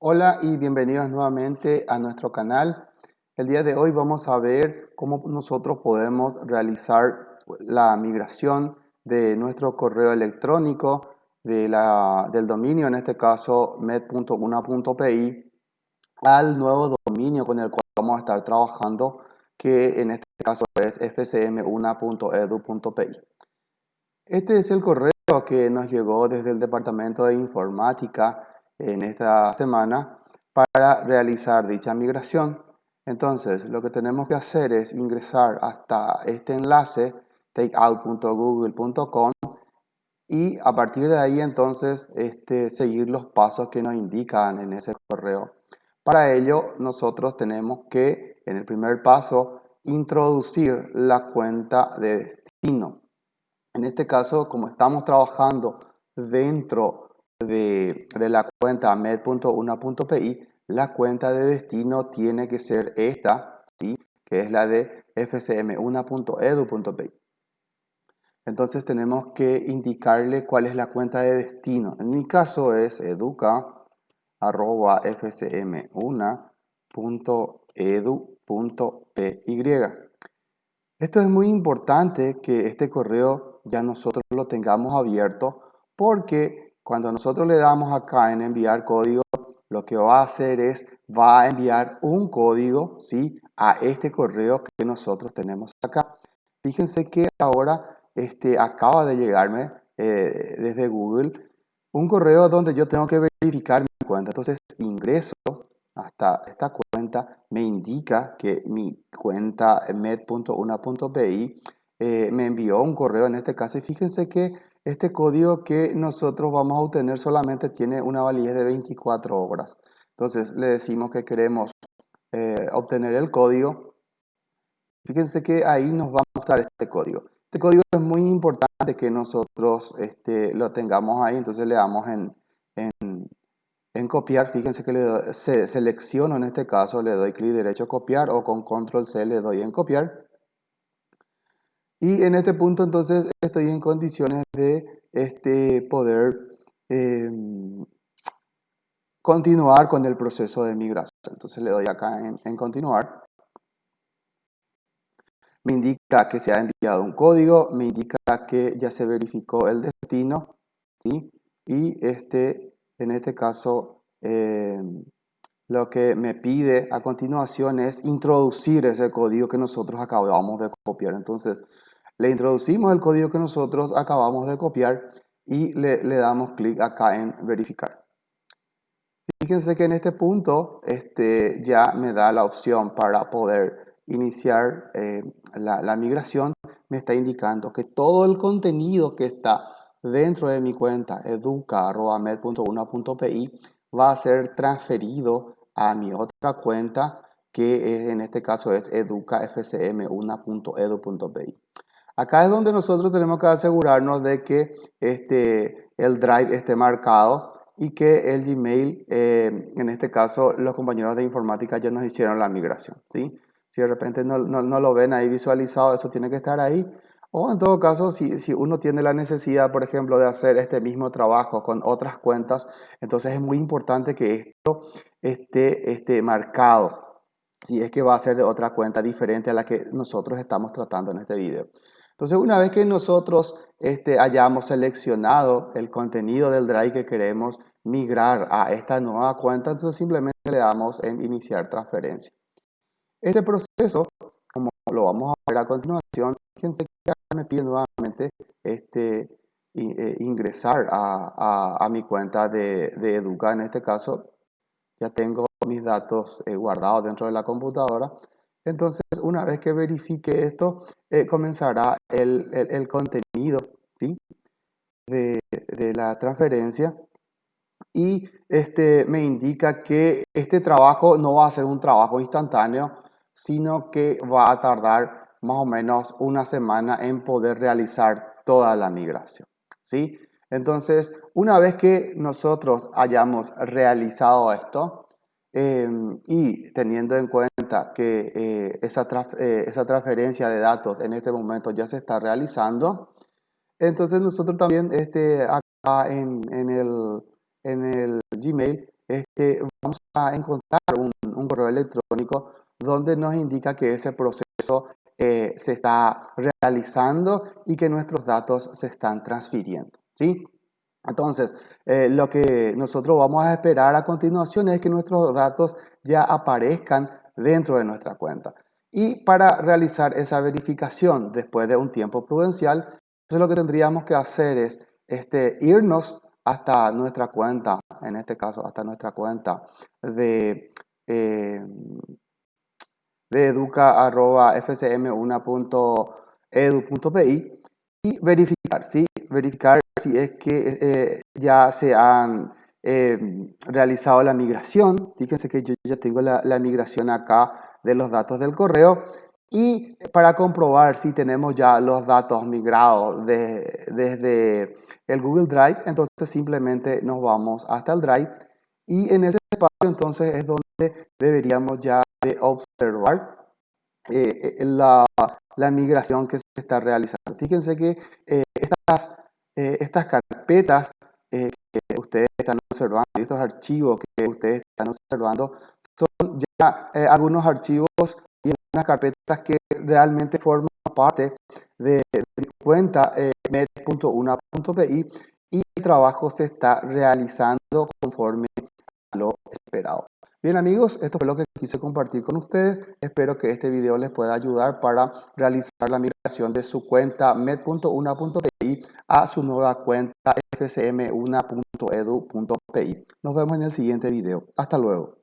Hola y bienvenidos nuevamente a nuestro canal. El día de hoy vamos a ver cómo nosotros podemos realizar la migración de nuestro correo electrónico de la, del dominio, en este caso med.una.pi, al nuevo dominio con el cual vamos a estar trabajando, que en este caso es fcm1.edu.pi. Este es el correo que nos llegó desde el Departamento de Informática en esta semana para realizar dicha migración. Entonces, lo que tenemos que hacer es ingresar hasta este enlace takeout.google.com y a partir de ahí entonces este, seguir los pasos que nos indican en ese correo. Para ello nosotros tenemos que en el primer paso introducir la cuenta de destino. En este caso como estamos trabajando dentro de, la cuenta med.una.pi, la cuenta de destino tiene que ser esta, ¿sí? que es la de fcm1.edu.pi. Entonces tenemos que indicarle cuál es la cuenta de destino. En mi caso es educa.fcm1.edu.py. Esto es muy importante que este correo ya nosotros lo tengamos abierto porque cuando nosotros le damos acá en enviar código, lo que va a hacer es, va a enviar un código ¿sí? a este correo que nosotros tenemos acá. Fíjense que ahora este, acaba de llegarme eh, desde Google un correo donde yo tengo que verificar mi cuenta. Entonces ingreso hasta esta cuenta, me indica que mi cuenta med.una.pi eh, me envió un correo en este caso y fíjense que este código que nosotros vamos a obtener solamente tiene una validez de 24 horas. Entonces le decimos que queremos eh, obtener el código. Fíjense que ahí nos va a mostrar este código. Este código es muy importante que nosotros este, lo tengamos ahí. Entonces le damos en, en, copiar. Fíjense que le selecciono en este caso, le doy clic derecho a copiar o con control C le doy en copiar. Y en este punto entonces estoy en condiciones de este, poder em, continuar con el proceso de migración. Entonces le doy acá en, continuar. Me indica que se ha enviado un código, me indica que ya se verificó el destino, ¿sí? y este, en este caso em, lo que me pide a continuación es introducir ese código que nosotros acabamos de copiar. Entonces, le introducimos el código que nosotros acabamos de copiar y le, damos clic acá en verificar. Fíjense que en este punto este, ya me da la opción para poder iniciar eh, la, migración. Me está indicando que todo el contenido que está dentro de mi cuenta educa.med.una.pi va a ser transferido a mi otra cuenta que en este caso es educafcm1.edu.pi. Acá es donde nosotros tenemos que asegurarnos de que este, el Drive esté marcado y que el Gmail, eh, en este caso los compañeros de informática ya nos hicieron la migración. ¿sí? Si de repente no, no, lo ven ahí visualizado, eso tiene que estar ahí. O en todo caso, si, si, uno tiene la necesidad, por ejemplo, de hacer este mismo trabajo con otras cuentas, entonces es muy importante que esto esté, esté marcado. Si es que va a ser de otra cuenta diferente a la que nosotros estamos tratando en este video. Entonces, una vez que nosotros este, hayamos seleccionado el contenido del Drive que queremos migrar a esta nueva cuenta, entonces simplemente le damos en iniciar transferencia. Este proceso, como lo vamos a ver a continuación, fíjense que me pide nuevamente este, eh, ingresar a, mi cuenta de, Educa. En este caso, ya tengo mis datos eh, guardados dentro de la computadora. Entonces, una vez que verifique esto, eh, comenzará el, contenido de, la transferencia y este, me indica que este trabajo no va a ser un trabajo instantáneo, sino que va a tardar más o menos una semana en poder realizar toda la migración. ¿sí? Entonces, una vez que nosotros hayamos realizado esto, Em, y teniendo en cuenta que eh, esa, eh, esa, transferencia de datos en este momento ya se está realizando, entonces nosotros también este, acá en, en, el, en el Gmail este, vamos a encontrar un, un, correo electrónico donde nos indica que ese proceso eh, se está realizando y que nuestros datos se están transfiriendo. ¿sí? Entonces, eh, lo que nosotros vamos a esperar a continuación es que nuestros datos ya aparezcan dentro de nuestra cuenta. Y para realizar esa verificación después de un tiempo prudencial, lo que tendríamos que hacer es este, irnos hasta nuestra cuenta, en este caso hasta nuestra cuenta de, eh, de educa.fcm1.edu.pi y verificar, ¿sí? Verificar si es que eh, ya se han eh, realizado la migración. Fíjense que yo ya tengo la, la, migración acá de los datos del correo. Y para comprobar si tenemos ya los datos migrados de, desde el Google Drive, entonces simplemente nos vamos hasta el Drive y en ese espacio entonces es donde deberíamos ya de observar eh, la, la, migración que se está realizando. Fíjense que eh, estas, eh, estas carpetas que ustedes están observando, estos archivos que ustedes están observando, son ya algunos archivos y unas carpetas que realmente forman parte de, mi cuenta eh, med.una.pi y el trabajo se está realizando conforme a lo esperado. Bien amigos, esto fue lo que quise compartir con ustedes. Espero que este video les pueda ayudar para realizar la migración de su cuenta med.una.pi a su nueva cuenta fcm1.edu.pi. Nos vemos en el siguiente video. Hasta luego.